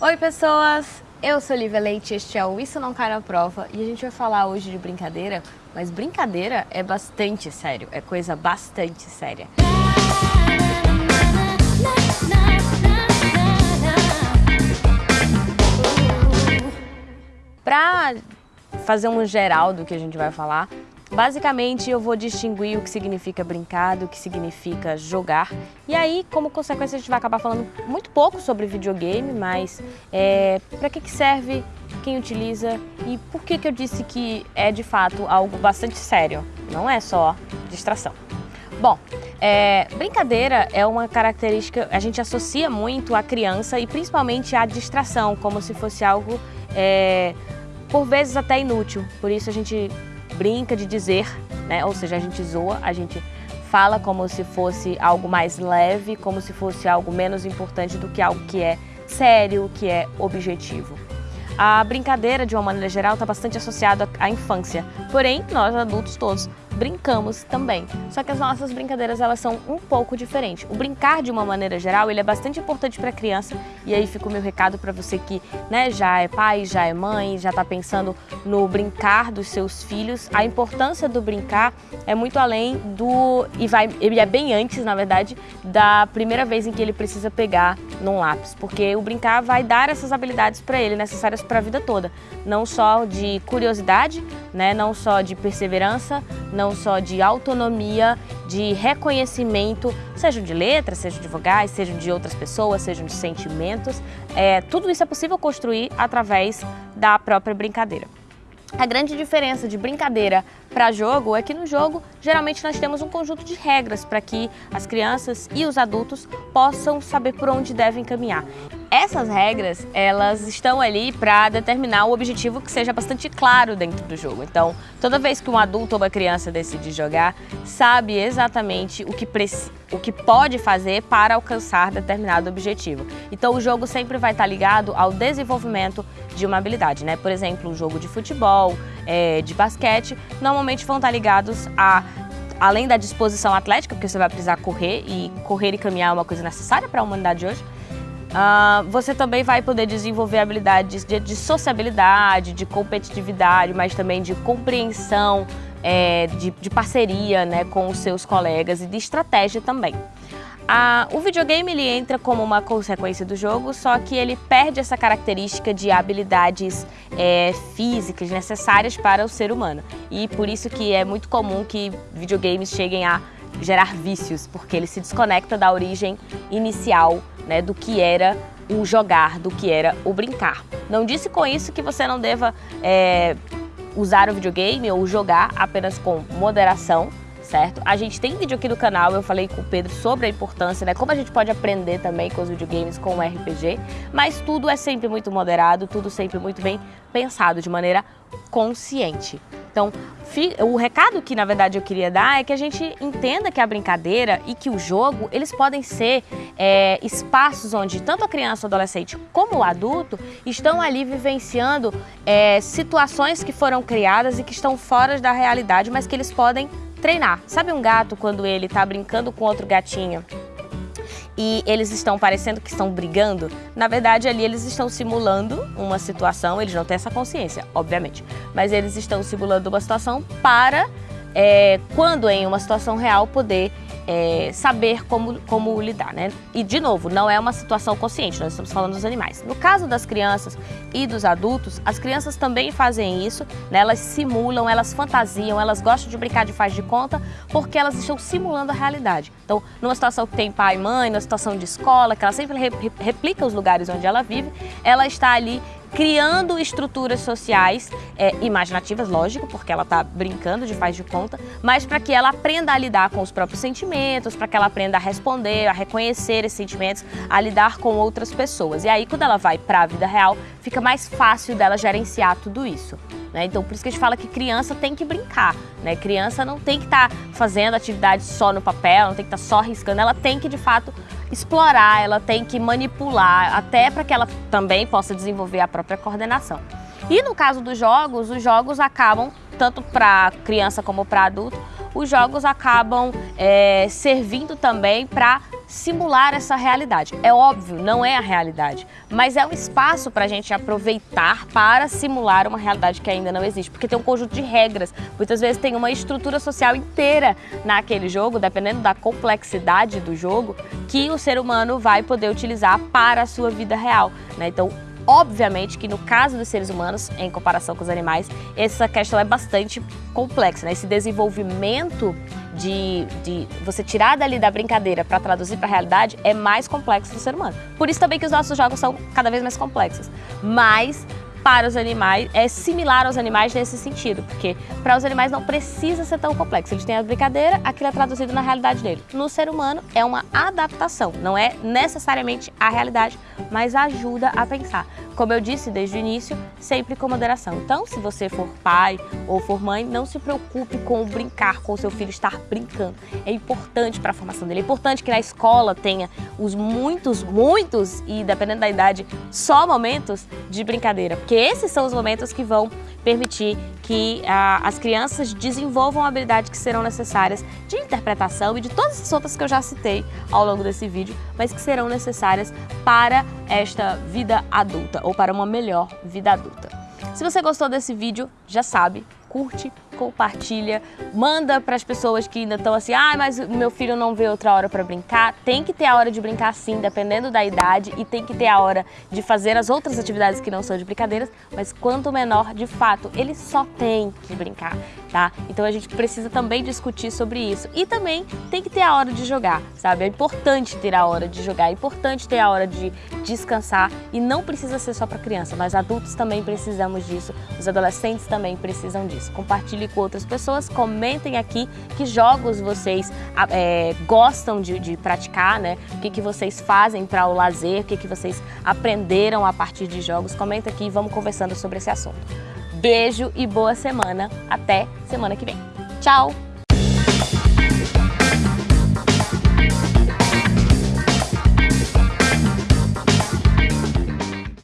Oi pessoas, eu sou Lívia Leite, este é o Isso Não Cai na Prova e a gente vai falar hoje de brincadeira, mas brincadeira é bastante sério, é coisa bastante séria. Para fazer um geral do que a gente vai falar, Basicamente, eu vou distinguir o que significa brincar do que significa jogar. E aí, como consequência, a gente vai acabar falando muito pouco sobre videogame, mas é, para que, que serve, quem utiliza e por que, que eu disse que é de fato algo bastante sério. Não é só distração. Bom, é, brincadeira é uma característica, a gente associa muito à criança e principalmente à distração, como se fosse algo, é, por vezes até inútil. Por isso a gente brinca de dizer, né? ou seja, a gente zoa, a gente fala como se fosse algo mais leve, como se fosse algo menos importante do que algo que é sério, que é objetivo. A brincadeira, de uma maneira geral, está bastante associada à infância, porém, nós adultos todos brincamos também. Só que as nossas brincadeiras elas são um pouco diferentes. O brincar de uma maneira geral, ele é bastante importante para a criança e aí fica o meu recado para você que né, já é pai, já é mãe, já está pensando no brincar dos seus filhos. A importância do brincar é muito além do e vai ele é bem antes, na verdade, da primeira vez em que ele precisa pegar num lápis, porque o brincar vai dar essas habilidades para ele necessárias para a vida toda, não só de curiosidade, né, não só de perseverança, não só de autonomia, de reconhecimento, sejam de letras, sejam de vogais, sejam de outras pessoas, sejam de sentimentos. É, tudo isso é possível construir através da própria brincadeira. A grande diferença de brincadeira para jogo é que no jogo, geralmente nós temos um conjunto de regras para que as crianças e os adultos possam saber por onde devem caminhar. Essas regras, elas estão ali para determinar o objetivo que seja bastante claro dentro do jogo. Então, toda vez que um adulto ou uma criança decide jogar, sabe exatamente o que, o que pode fazer para alcançar determinado objetivo. Então, o jogo sempre vai estar ligado ao desenvolvimento de uma habilidade, né? Por exemplo, um jogo de futebol, é, de basquete, normalmente vão estar ligados a além da disposição atlética, porque você vai precisar correr, e correr e caminhar é uma coisa necessária para a humanidade hoje, Uh, você também vai poder desenvolver habilidades de, de, sociabilidade, de competitividade, mas também de compreensão, é, de, de, parceria né, com os seus colegas e de estratégia também. Uh, o videogame ele entra como uma consequência do jogo, só que ele perde essa característica de habilidades é, físicas necessárias para o ser humano. E por isso que é muito comum que videogames cheguem a gerar vícios, porque ele se desconecta da origem inicial né, do que era o jogar, do que era o brincar. Não disse com isso que você não deva é, usar o videogame ou jogar apenas com moderação, certo? A gente tem vídeo aqui no canal, eu falei com o Pedro sobre a importância, né? Como a gente pode aprender também com os videogames, com o RPG, mas tudo é sempre muito moderado, tudo sempre muito bem pensado, de maneira consciente. Então, o recado que na verdade eu queria dar é que a gente entenda que a brincadeira e que o jogo, eles podem ser é, espaços onde tanto a criança, o adolescente como o adulto estão ali vivenciando é, situações que foram criadas e que estão fora da realidade, mas que eles podem treinar. Sabe um gato quando ele está brincando com outro gatinho e eles estão parecendo que estão brigando, na verdade ali eles estão simulando uma situação, eles não têm essa consciência, obviamente, mas eles estão simulando uma situação para, é, quando em uma situação real, poder é, saber como, como lidar, né? E, de novo, não é uma situação consciente, nós estamos falando dos animais. No caso das crianças e dos adultos, as crianças também fazem isso, né? Elas simulam, elas fantasiam, elas gostam de brincar de faz de conta, porque elas estão simulando a realidade. Então, numa situação que tem pai e mãe, numa situação de escola, que ela sempre replica os lugares onde ela vive, ela está ali criando estruturas sociais é, imaginativas, lógico, porque ela está brincando de faz de conta, mas para que ela aprenda a lidar com os próprios sentimentos, para que ela aprenda a responder, a reconhecer esses sentimentos, a lidar com outras pessoas. E aí, quando ela vai para a vida real, fica mais fácil dela gerenciar tudo isso. Né? Então, por isso que a gente fala que criança tem que brincar. Né? Criança não tem que estar tá fazendo atividade só no papel, não tem que estar tá só riscando, ela tem que, de fato, explorar, ela tem que manipular, até para que ela também possa desenvolver a própria coordenação. E no caso dos jogos, os jogos acabam, tanto para criança como para adulto, os jogos acabam é, servindo também para simular essa realidade. É óbvio, não é a realidade, mas é um espaço para a gente aproveitar para simular uma realidade que ainda não existe, porque tem um conjunto de regras, muitas vezes tem uma estrutura social inteira naquele jogo, dependendo da complexidade do jogo, que o ser humano vai poder utilizar para a sua vida real. Né? Então, Obviamente que no caso dos seres humanos, em comparação com os animais, essa questão é bastante complexa. Né? Esse desenvolvimento de, de você tirar dali da brincadeira para traduzir para a realidade é mais complexo do ser humano. Por isso também que os nossos jogos são cada vez mais complexos. Mas para os animais é similar aos animais nesse sentido, porque para os animais não precisa ser tão complexo. Eles têm a brincadeira, aquilo é traduzido na realidade dele. No ser humano é uma adaptação, não é necessariamente a realidade, mas ajuda a pensar. Como eu disse desde o início, sempre com moderação. Então, se você for pai ou for mãe, não se preocupe com brincar, com o seu filho estar brincando. É importante para a formação dele. É importante que na escola tenha os muitos, muitos e dependendo da idade, só momentos de brincadeira, porque esses são os momentos que vão permitir que ah, as crianças desenvolvam habilidades que serão necessárias de interpretação e de todas as outras que eu já citei ao longo desse vídeo, mas que serão necessárias para esta vida adulta ou para uma melhor vida adulta. Se você gostou desse vídeo, já sabe, curte, compartilha, manda para as pessoas que ainda estão assim, ah, mas meu filho não vê outra hora para brincar. Tem que ter a hora de brincar sim, dependendo da idade, e tem que ter a hora de fazer as outras atividades que não são de brincadeiras, mas quanto menor, de fato, ele só tem que brincar, tá? Então a gente precisa também discutir sobre isso. E também tem que ter a hora de jogar, sabe? É importante ter a hora de jogar, é importante ter a hora de descansar e não precisa ser só para criança, nós adultos também precisamos disso, os adolescentes também precisam disso. Com outras pessoas. Comentem aqui que jogos vocês é, gostam de, de, praticar, né? O que, que vocês fazem para o lazer, o que, que vocês aprenderam a partir de jogos. Comenta aqui e vamos conversando sobre esse assunto. Beijo e boa semana. Até semana que vem. Tchau!